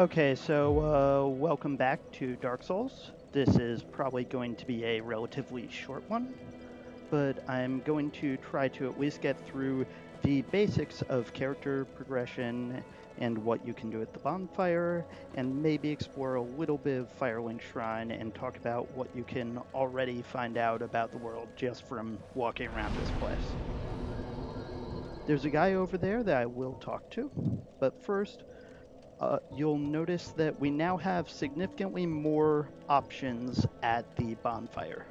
Okay, so uh, welcome back to Dark Souls. This is probably going to be a relatively short one, but I'm going to try to at least get through the basics of character progression and what you can do at the bonfire, and maybe explore a little bit of Firelink Shrine and talk about what you can already find out about the world just from walking around this place. There's a guy over there that I will talk to, but first, uh, you'll notice that we now have significantly more options at the bonfire.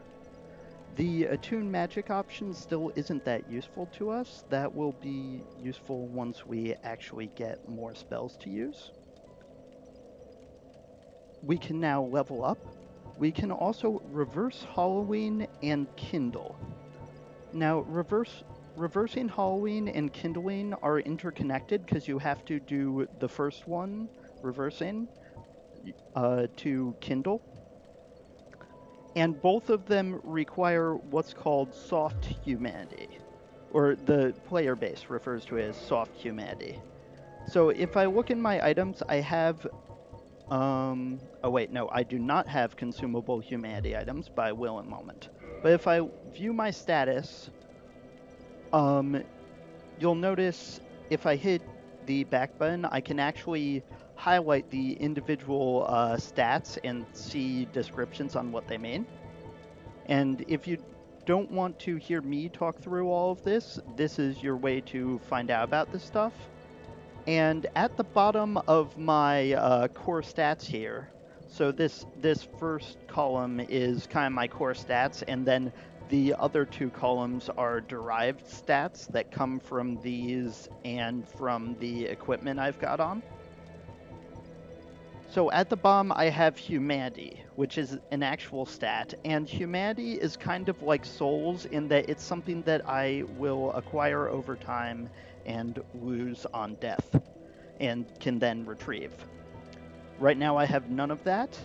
The attune magic option still isn't that useful to us. That will be useful once we actually get more spells to use. We can now level up. We can also reverse Hollowing and Kindle. Now, reverse reversing Hollowing and kindling are interconnected because you have to do the first one, reversing, uh, to kindle. And both of them require what's called soft humanity, or the player base refers to as soft humanity. So if I look in my items, I have. Um, oh, wait, no, I do not have consumable humanity items by will and moment. But if I view my status, um, you'll notice if I hit the back button, I can actually highlight the individual uh, stats and see descriptions on what they mean. And if you don't want to hear me talk through all of this, this is your way to find out about this stuff. And at the bottom of my uh, core stats here, so this this first column is kind of my core stats, and then the other two columns are derived stats that come from these and from the equipment I've got on. So at the bottom, I have humanity, which is an actual stat, and humanity is kind of like souls in that it's something that I will acquire over time and lose on death, and can then retrieve. Right now, I have none of that.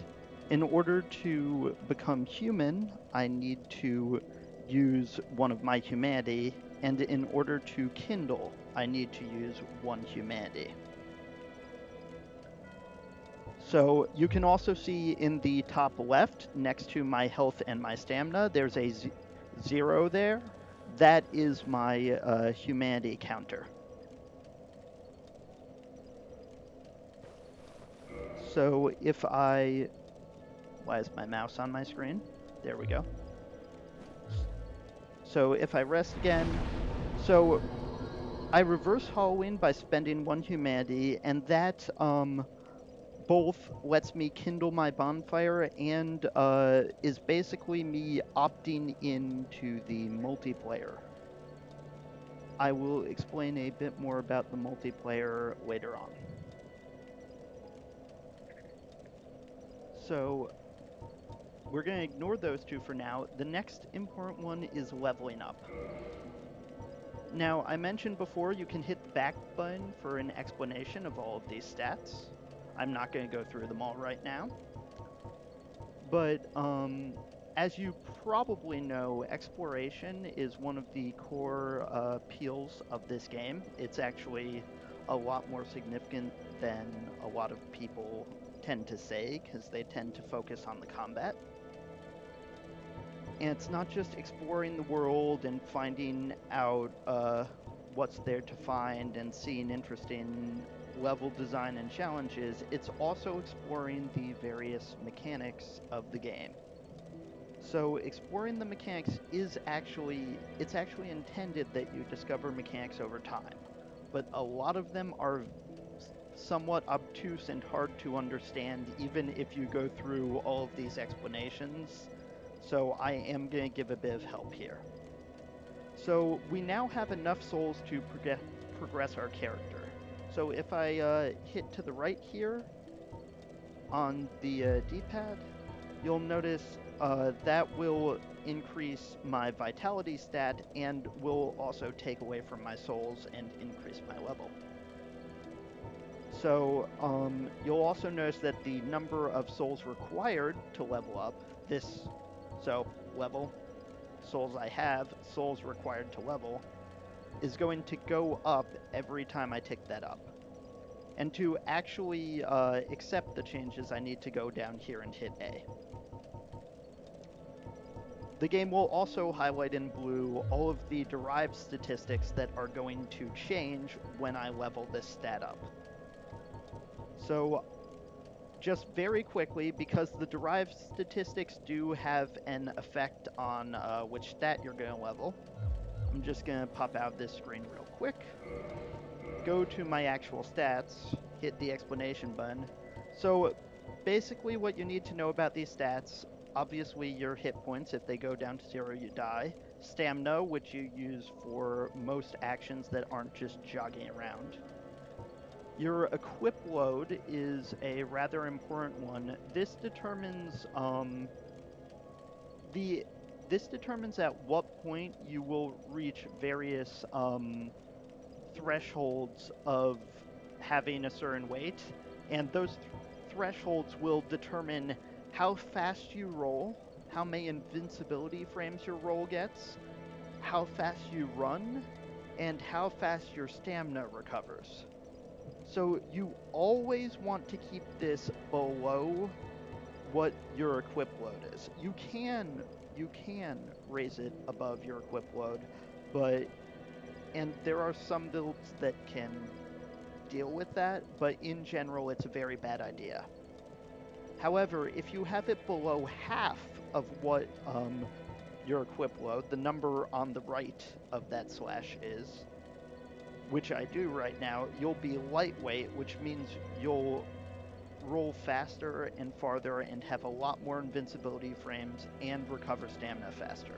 In order to become human, I need to use one of my humanity, and in order to kindle, I need to use one humanity. So you can also see in the top left, next to my health and my stamina, there's a zero there. That is my uh, humanity counter. So if I... Why is my mouse on my screen? There we go. So if I rest again, so I reverse Hollowing by spending one humanity, and that um, both lets me kindle my bonfire and uh, is basically me opting into the multiplayer. I will explain a bit more about the multiplayer later on. So we're going to ignore those two for now. The next important one is leveling up. Now, I mentioned before you can hit the back button for an explanation of all of these stats. I'm not going to go through them all right now. But um, as you probably know, exploration is one of the core uh, appeals of this game. It's actually a lot more significant than a lot of people tend to say because they tend to focus on the combat. And it's not just exploring the world and finding out uh, what's there to find and seeing interesting level design and challenges, it's also exploring the various mechanics of the game. So exploring the mechanics is actually it's actually intended that you discover mechanics over time. But a lot of them are somewhat obtuse and hard to understand even if you go through all of these explanations. So I am going to give a bit of help here. So we now have enough souls to prog- progress our character. So if I uh, hit to the right here on the uh, D-pad, you'll notice uh, that will increase my vitality stat and will also take away from my souls and increase my level. So um, you'll also notice that the number of souls required to level up, this, so level, souls I have, souls required to level, is going to go up every time I tick that up. And to actually uh, accept the changes, I need to go down here and hit A. The game will also highlight in blue all of the derived statistics that are going to change when I level this stat up. So just very quickly, because the derived statistics do have an effect on uh, which stat you're going to level, I'm just going to pop out this screen real quick, go to my actual stats, hit the explanation button. So basically what you need to know about these stats, obviously your hit points, if they go down to zero you die, stamina, which you use for most actions that aren't just jogging around, your equip load is a rather important one. This determines um, the this determines at what point you will reach various um, thresholds of having a certain weight, and those th- thresholds will determine how fast you roll, how many invincibility frames your roll gets, how fast you run, and how fast your stamina recovers. So you always want to keep this below what your equip load is. You can you can raise it above your equip load, but and there are some builds that can deal with that, but in general it's a very bad idea. However, if you have it below half of what um, your equip load, the number on the right of that slash is, which I do right now, you'll be lightweight, which means you'll roll faster and farther and have a lot more invincibility frames and recover stamina faster.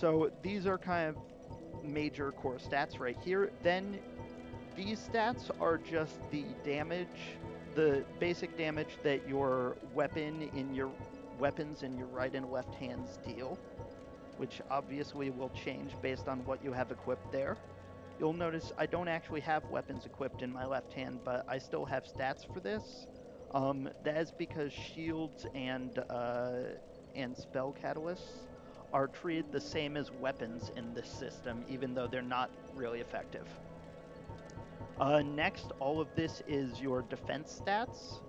So these are kind of major core stats right here. Then these stats are just the damage, the basic damage that your weapon in your weapons in your right and left hands deal which obviously will change based on what you have equipped there. You'll notice I don't actually have weapons equipped in my left hand, but I still have stats for this. Um, that is because shields and uh, and spell catalysts are treated the same as weapons in this system, even though they're not really effective. Uh, next, all of this is your defense stats.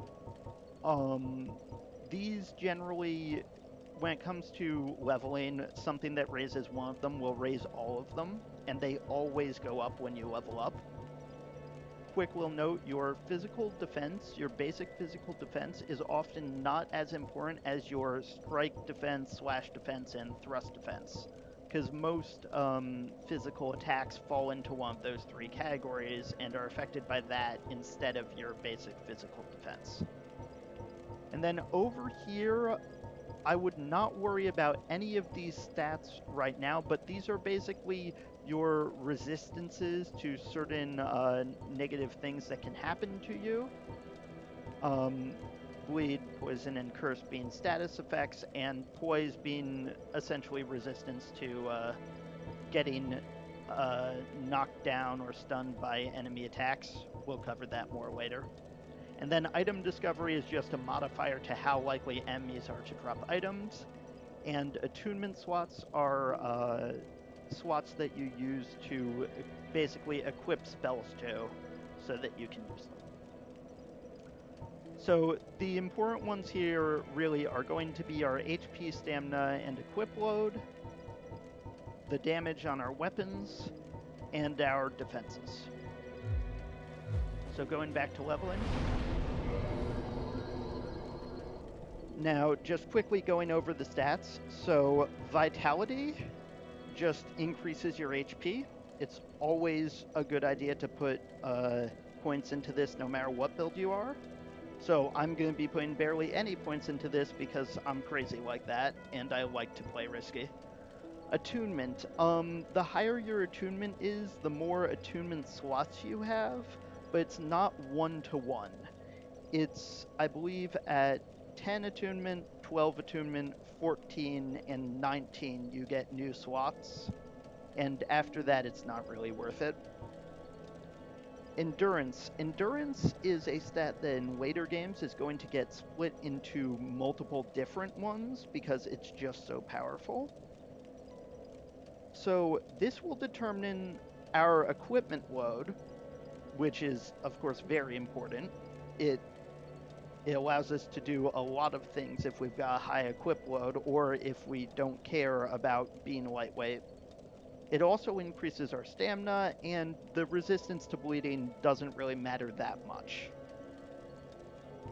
Um, these generally when it comes to leveling, something that raises one of them will raise all of them, and they always go up when you level up. Quick will note your physical defense, your basic physical defense, is often not as important as your strike defense, slash defense, and thrust defense. Because most um, physical attacks fall into one of those three categories and are affected by that instead of your basic physical defense. And then over here, I would not worry about any of these stats right now, but these are basically your resistances to certain uh, negative things that can happen to you. Um, bleed, poison, and curse being status effects, and poise being essentially resistance to uh, getting uh, knocked down or stunned by enemy attacks. We'll cover that more later. And then item discovery is just a modifier to how likely enemies are to drop items. And attunement slots are uh, slots that you use to basically equip spells to so that you can use them. So the important ones here really are going to be our HP, stamina, and equip load, the damage on our weapons, and our defenses. So going back to leveling. Now, just quickly going over the stats. So, Vitality just increases your HP. It's always a good idea to put uh, points into this no matter what build you are. So, I'm going to be putting barely any points into this because I'm crazy like that and I like to play risky. Attunement. Um, the higher your attunement is, the more attunement slots you have but it's not one to one. It's, I believe, at 10 attunement, 12 attunement, 14, and 19, you get new slots. And after that, it's not really worth it. Endurance. Endurance is a stat that in later games is going to get split into multiple different ones because it's just so powerful. So this will determine our equipment load, which is of course very important. It it allows us to do a lot of things if we've got a high equip load or if we don't care about being lightweight. It also increases our stamina, and the resistance to bleeding doesn't really matter that much.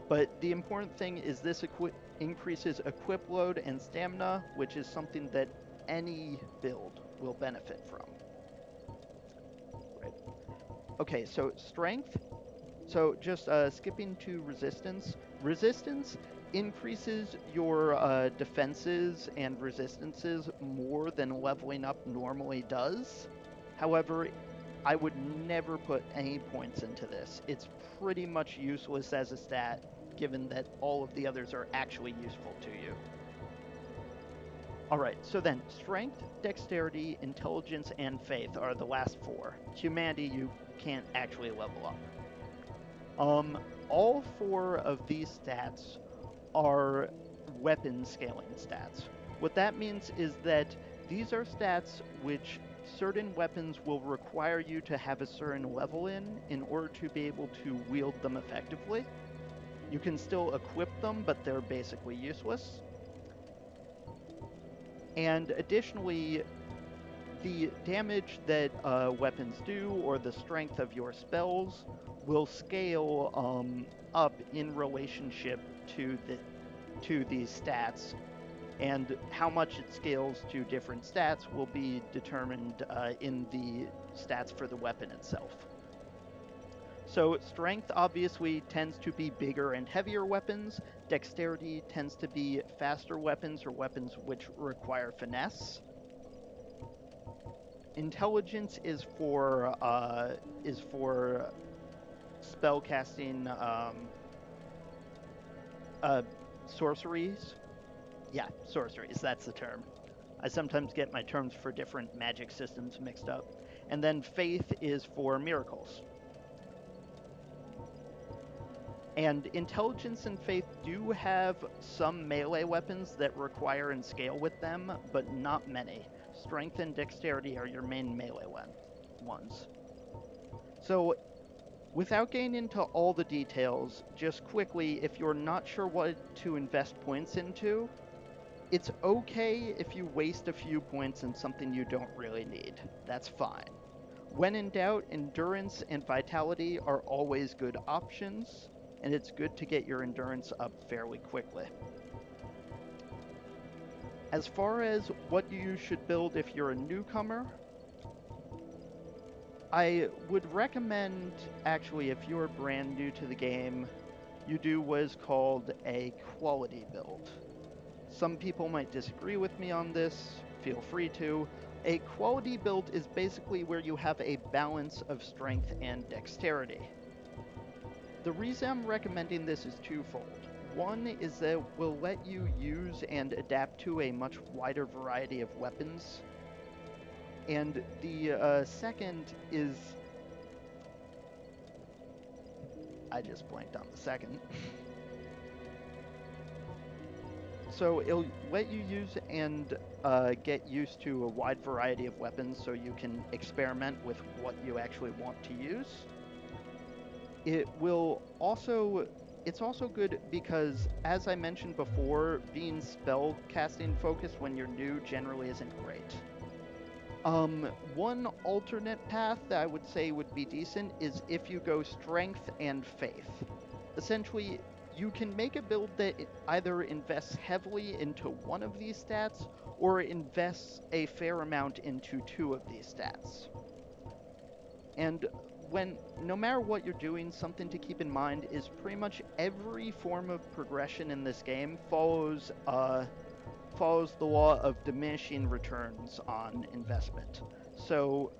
But the important thing is this equi- increases equip load and stamina, which is something that any build will benefit from. Okay, so strength. So just uh, skipping to resistance. Resistance increases your uh, defenses and resistances more than leveling up normally does. However, I would never put any points into this. It's pretty much useless as a stat, given that all of the others are actually useful to you. Alright, so then, strength, dexterity, intelligence, and faith are the last four. Humanity, you can't actually level up. Um, all four of these stats are weapon scaling stats. What that means is that these are stats which certain weapons will require you to have a certain level in in order to be able to wield them effectively. You can still equip them, but they're basically useless. And additionally, the damage that uh, weapons do or the strength of your spells will scale um, up in relationship to the to these stats and how much it scales to different stats will be determined uh, in the stats for the weapon itself. So strength obviously tends to be bigger and heavier weapons. Dexterity tends to be faster weapons or weapons which require finesse. Intelligence is for uh, is for spell casting um, uh, sorceries. Yeah, sorceries, that's the term. I sometimes get my terms for different magic systems mixed up. And then faith is for miracles. And intelligence and faith do have some melee weapons that require and scale with them, but not many. Strength and dexterity are your main melee ones. So Without getting into all the details, just quickly, if you're not sure what to invest points into, it's okay if you waste a few points in something you don't really need. That's fine. When in doubt, endurance and vitality are always good options, and it's good to get your endurance up fairly quickly. As far as what you should build if you're a newcomer, I would recommend, actually, if you're brand new to the game, you do what is called a quality build. Some people might disagree with me on this, feel free to. A quality build is basically where you have a balance of strength and dexterity. The reason I'm recommending this is twofold. One is that it will let you use and adapt to a much wider variety of weapons and the uh, second is. I just blanked on the second. so it'll let you use and uh, get used to a wide variety of weapons so you can experiment with what you actually want to use. It will also it's also good because, as I mentioned before, being spell casting focused when you're new generally isn't great. Um, one alternate path that I would say would be decent is if you go strength and faith. Essentially, you can make a build that either invests heavily into one of these stats or invests a fair amount into two of these stats. And when no matter what you're doing, something to keep in mind is pretty much every form of progression in this game follows uh, follows the law of diminishing returns on investment. So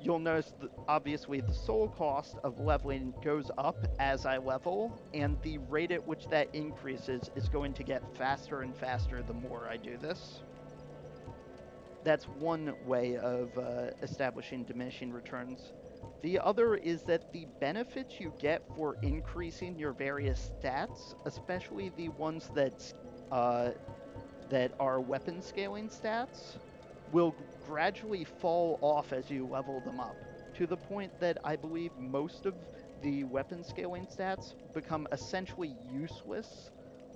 you'll notice that obviously the soul cost of leveling goes up as I level, and the rate at which that increases is going to get faster and faster the more I do this. That's one way of uh, establishing diminishing returns. The other is that the benefits you get for increasing your various stats, especially the ones that uh, that are weapon scaling stats will gradually fall off as you level them up. to the point that I believe most of the weapon scaling stats become essentially useless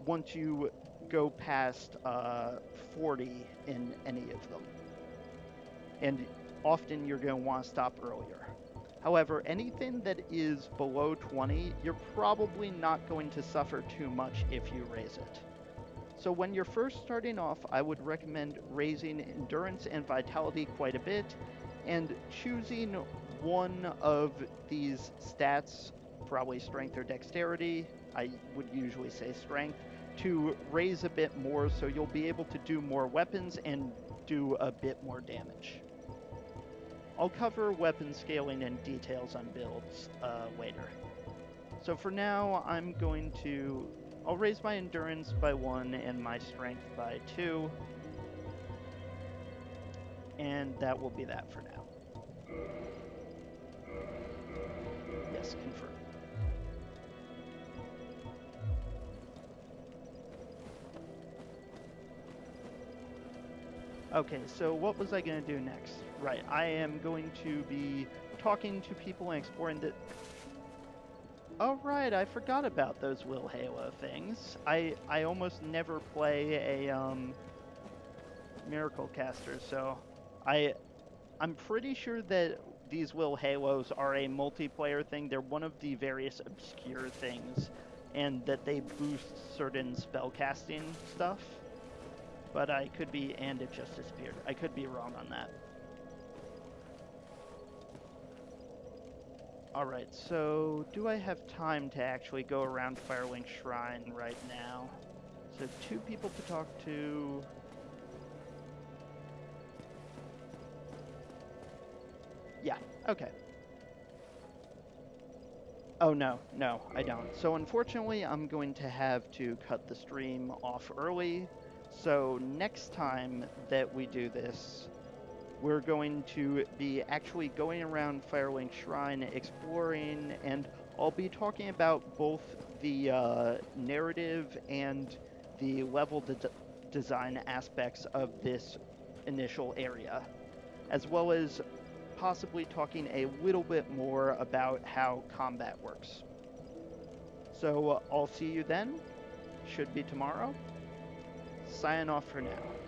once you go past uh, 40 in any of them. And often you're going to want to stop earlier. However, anything that is below 20, you're probably not going to suffer too much if you raise it. So when you're first starting off, I would recommend raising endurance and vitality quite a bit and choosing one of these stats, probably strength or dexterity, I would usually say strength, to raise a bit more so you'll be able to do more weapons and do a bit more damage. I'll cover weapon scaling and details on builds uh, later. So for now, I'm going to... I'll raise my endurance by one and my strength by two. And that will be that for now. Yes, confirm. Okay, so what was I going to do next? Right, I am going to be talking to people and exploring the... Oh right, I forgot about those Will Halo things. I I almost never play a um, Miracle Caster, so I I'm pretty sure that these Will Halos are a multiplayer thing. They're one of the various obscure things, and that they boost certain spellcasting stuff but I could be, and it just disappeared. I could be wrong on that. Alright, so do I have time to actually go around Firelink Shrine right now? So two people to talk to. Yeah, okay. Oh no, no, I don't. So unfortunately, I'm going to have to cut the stream off early so next time that we do this, we're going to be actually going around Firelink Shrine, exploring, and I'll be talking about both the uh, narrative and the level de design aspects of this initial area, as well as possibly talking a little bit more about how combat works. So uh, I'll see you then. Should be tomorrow sign off for now.